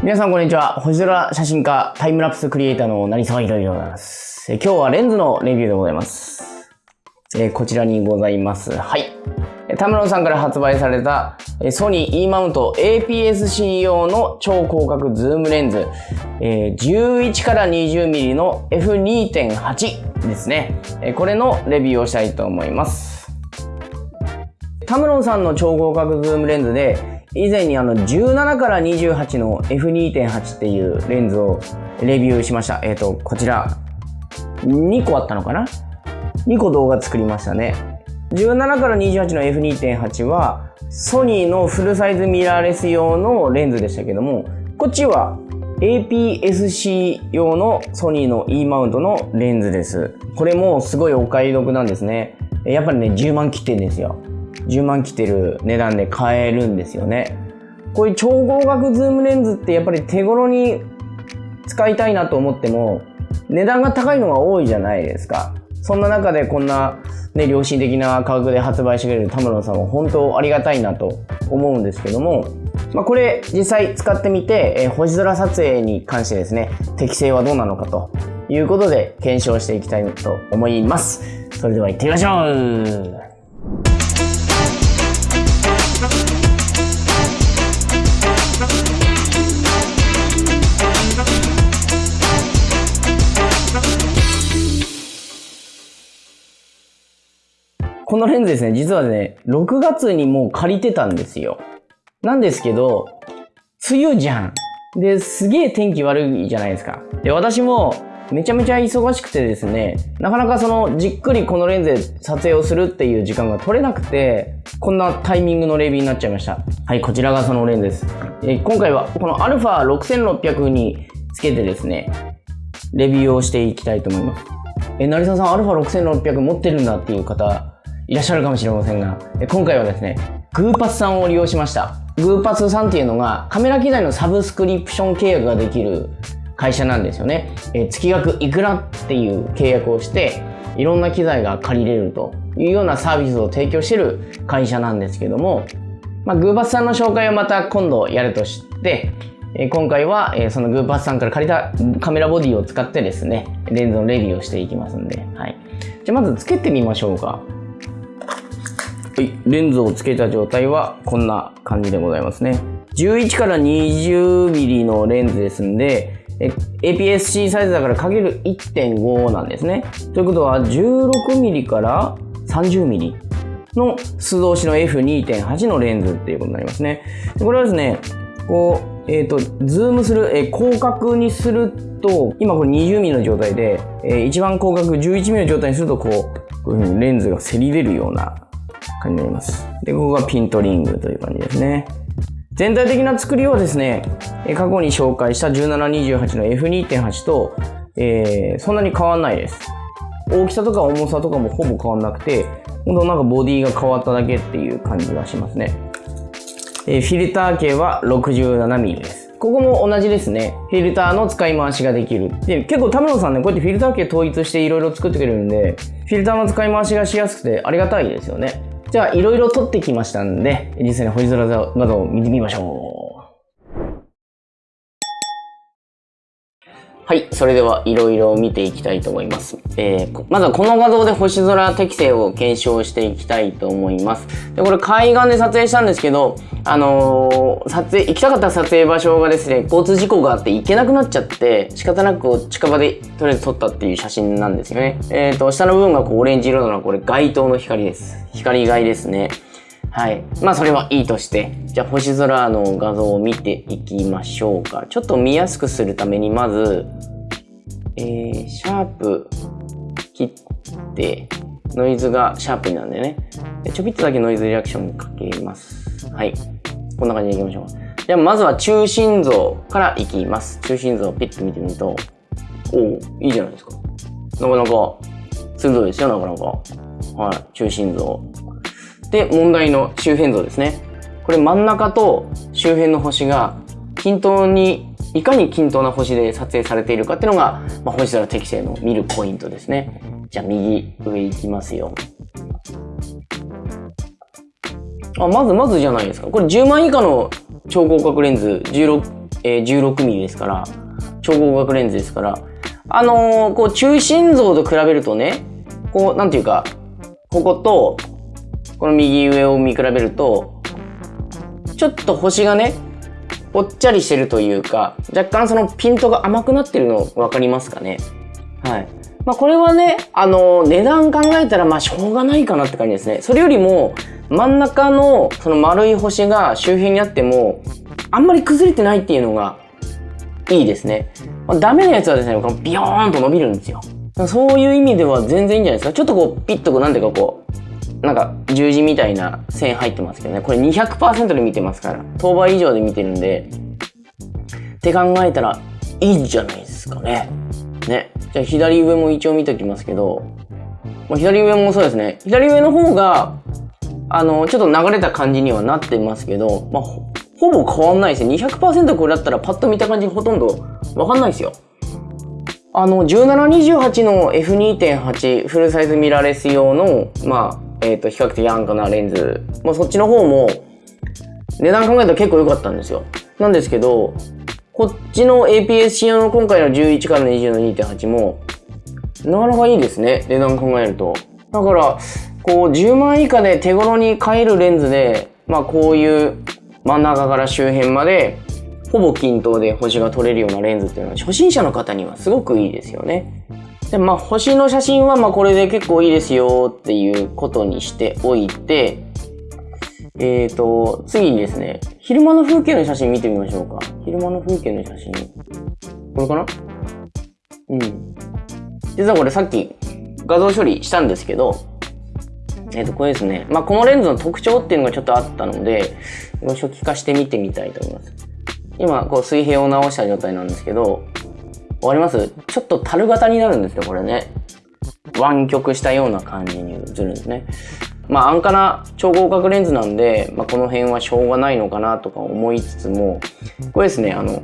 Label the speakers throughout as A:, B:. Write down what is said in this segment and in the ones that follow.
A: 皆さんこんにちは。星空写真家、タイムラプスクリエイターの成沢ひろでございます。え今日はレンズのレビューでございます。えこちらにございます。はい。タムロンさんから発売されたソニー E マウント APS-C 用の超広角ズームレンズ、え11から 20mm の F2.8 ですね。これのレビューをしたいと思います。タムロンさんの超広角ズームレンズで以前にあの17から28の F2.8 っていうレンズをレビューしました。えっ、ー、と、こちら、2個あったのかな ?2 個動画作りましたね。17から28の F2.8 は、ソニーのフルサイズミラーレス用のレンズでしたけども、こっちは APS-C 用のソニーの E マウントのレンズです。これもすごいお買い得なんですね。やっぱりね、10万切ってんですよ。10万来てる値段で買えるんですよね。こういう超広角ズームレンズってやっぱり手頃に使いたいなと思っても値段が高いのが多いじゃないですか。そんな中でこんなね、良心的な価格で発売してくれるタムロンさんは本当ありがたいなと思うんですけども、まあ、これ実際使ってみて、えー、星空撮影に関してですね、適性はどうなのかということで検証していきたいと思います。それでは行ってみましょうこのレンズですね、実はね、6月にもう借りてたんですよ。なんですけど、梅雨じゃん。で、すげえ天気悪いじゃないですか。で、私もめちゃめちゃ忙しくてですね、なかなかそのじっくりこのレンズで撮影をするっていう時間が取れなくて、こんなタイミングのレビューになっちゃいました。はい、こちらがそのレンズです。え今回はこの α6600 につけてですね、レビューをしていきたいと思います。え、成沢さん α6600 持ってるんだっていう方、いらっしゃるかもしれませんが、今回はですね、グーパスさんを利用しました。グーパスさんっていうのがカメラ機材のサブスクリプション契約ができる会社なんですよね。え月額いくらっていう契約をして、いろんな機材が借りれるというようなサービスを提供してる会社なんですけども、まあ、グーパスさんの紹介をまた今度やるとして、え今回は、えそのグーパスさんから借りたカメラボディを使ってですね、レンズのレビューをしていきますんで、はい。じゃあまずつけてみましょうか。はい、レンズをつけた状態はこんな感じでございますね。11から 20mm のレンズですんで、APS-C サイズだからかける1.5なんですね。ということは 16mm から 30mm の素通しの F2.8 のレンズっていうことになりますね。これはですね、こう、えっ、ー、と、ズームする、えー、広角にすると、今これ 20mm の状態で、えー、一番広角 11mm の状態にすると、こう、こういうふうにレンズがせり出るような感じになります。で、ここがピントリングという感じですね。全体的な作りはですね、過去に紹介した1728の F2.8 と、えー、そんなに変わんないです。大きさとか重さとかもほぼ変わんなくて、ほんとなんかボディが変わっただけっていう感じがしますね。えー、フィルター径は 67mm です。ここも同じですね。フィルターの使い回しができる。で、結構田村さんね、こうやってフィルター径統一していろいろ作ってくれるんで、フィルターの使い回しがしやすくてありがたいですよね。じゃあ、いろいろ撮ってきましたんで、実際に星空画像を見てみましょう。はい。それでは、いろいろ見ていきたいと思います。えー、まずはこの画像で星空適性を検証していきたいと思います。で、これ海岸で撮影したんですけど、あのー、撮影、行きたかった撮影場所がですね、交通事故があって行けなくなっちゃって、仕方なく近場でとりあえず撮ったっていう写真なんですよね。えっ、ー、と、下の部分がこうオレンジ色なのはこれ街灯の光です。光害ですね。はい。まあそれはいいとして、じゃあ星空の画像を見ていきましょうか。ちょっと見やすくするためにまず、えー、シャープ切って、ノイズがシャープになるんでね。ちょびっとだけノイズリアクションかけます。はい。こんな感じでいきましょう。じゃあまずは中心像からいきます。中心像をピッと見てみると、おおいいじゃないですか。なかなか鋭いですよ、なかなか。はい、中心像。で、問題の周辺像ですね。これ真ん中と周辺の星が均等に、いかに均等な星で撮影されているかっていうのが、まあ、星空適正の見るポイントですね。じゃあ右上行きますよ。あ、まずまずじゃないですか。これ10万以下の超広角レンズ16えー、16mm ですから、超広角レンズですから、あのー、こう、中心像と比べるとね、こう、なんていうか、ここと、この右上を見比べると、ちょっと星がね、ぽっちゃりしてるというか、若干そのピントが甘くなってるの分かりますかねはい。まあこれはね、あの、値段考えたらまあしょうがないかなって感じですね。それよりも、真ん中のその丸い星が周辺にあっても、あんまり崩れてないっていうのがいいですね。まあ、ダメなやつはですね、このビヨーンと伸びるんですよ。そういう意味では全然いいんじゃないですか。ちょっとこう、ピッとこう、なんていうかこう、なんか十字みたいな線入ってますけどね。これ200%で見てますから。当倍以上で見てるんで。って考えたらいいんじゃないですかね。ね。じゃあ左上も一応見ときますけど、まあ、左上もそうですね。左上の方が、あの、ちょっと流れた感じにはなってますけど、まあ、ほぼ変わんないですね。200%これだったらパッと見た感じほとんどわかんないですよ。あの、1728の F2.8 フルサイズミラーレス用の、ま、えっ、ー、と、比較的安価なレンズ。まあ、そっちの方も、値段考えたら結構良かったんですよ。なんですけど、こっちの APS-C 用の今回の11から20の2.8も、なかなかいいですね。値段考えると。だから、こう、10万以下で手頃に買えるレンズで、まあ、こういう真ん中から周辺まで、ほぼ均等で星が撮れるようなレンズっていうのは、初心者の方にはすごくいいですよね。で、まあ、星の写真は、まあ、これで結構いいですよっていうことにしておいて、えっ、ー、と、次にですね、昼間の風景の写真見てみましょうか。昼間の風景の写真。これかな？うん。実はこれさっき画像処理したんですけど、えっ、ー、と、これですね。まあ、このレンズの特徴っていうのがちょっとあったので、初期化して見てみたいと思います。今、こう水平を直した状態なんですけど、わかります？ちょっと樽型になるんですよ、これね。湾曲したような感じに映るんですね。まあ安価な超広角レンズなんで、まあ、この辺はしょうがないのかなとか思いつつも、これですね、あの、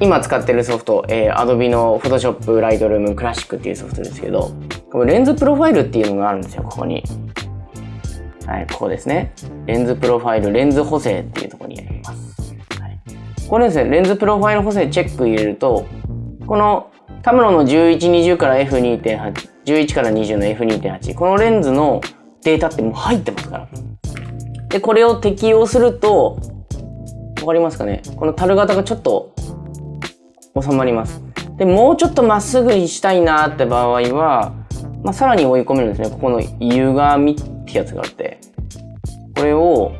A: 今使ってるソフト、えー、Adobe の Photoshop Lightroom Classic っていうソフトですけど、これレンズプロファイルっていうのがあるんですよ、ここに。はい、ここですね。レンズプロファイル、レンズ補正っていうところにあります。はい、これですね、レンズプロファイル補正チェック入れると、このタムロの11、20から F2.8、11から20の F2.8、このレンズのデータってもう入ってますから。で、これを適用すると、わかりますかね？この樽型がちょっと収まります。で、もうちょっとまっすぐにしたいなって場合は、まあ、さらに追い込めるんですね。ここの歪みってやつがあって、これを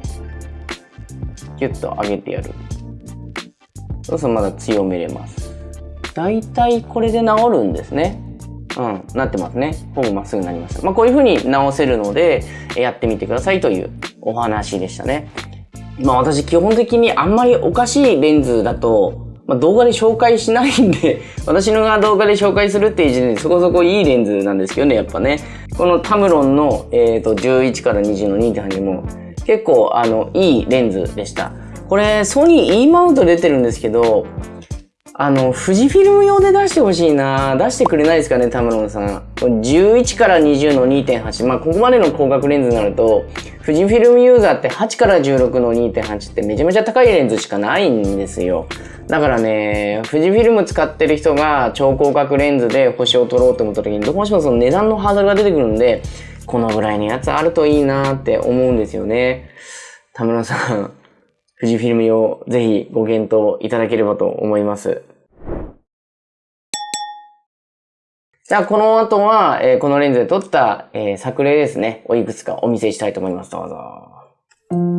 A: ギュッと上げてやる。そうするとまだ強めれます。だいたいこれで治るんですね。うん、なってますね。ほぼまっすぐになりました。まあ、こういう風に直せるので、やってみてくださいというお話でしたね。まあ、私基本的にあんまりおかしいレンズだと、まあ、動画で紹介しないんで 私のが動画で紹介するっていう時点でそこそこいいレンズなんですけどね、やっぱね。このタムロンの、え、ー、と、11から20の2.8も結構、あの、いいレンズでした。これ、ソニー E マウント出てるんですけど、あの、富士フィルム用で出してほしいな出してくれないですかね、田村さん。11から20の2.8。まあ、ここまでの広角レンズになると、富士フィルムユーザーって8から16の2.8ってめちゃめちゃ高いレンズしかないんですよ。だからね、富士フィルム使ってる人が超広角レンズで星を撮ろうと思った時に、どうしてもその値段のハードルが出てくるんで、このぐらいのやつあるといいなって思うんですよね。田村さん、富士フィルム用、ぜひご検討いただければと思います。じゃあ、この後は、えー、このレンズで撮った、えー、作例ですね、をいくつかお見せしたいと思います。どうぞ。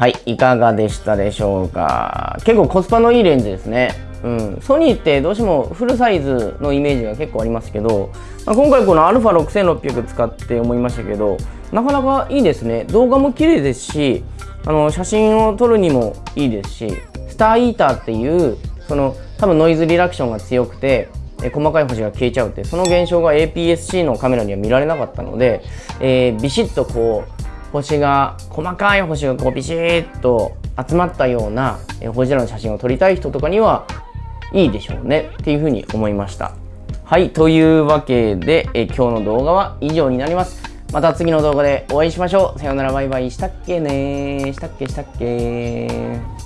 A: はい、いかがでしたでしょうか？結構コスパのいいレンズですね。うん、ソニーってどうしてもフルサイズのイメージが結構ありますけど、まあ、今回この α6600 使って思いましたけどなかなかいいですね動画も綺麗ですしあの写真を撮るにもいいですしスターイーターっていうその多分ノイズリラクションが強くてえ細かい星が消えちゃうってその現象が APS-C のカメラには見られなかったので、えー、ビシッとこう星が細かい星がこうビシッと集まったような星空の写真を撮りたい人とかにはいいでしょうね。っていうふうに思いました。はいというわけでえ今日の動画は以上になります。また次の動画でお会いしましょう。さようなら。バイバイ。したっけねしたっけしたっけ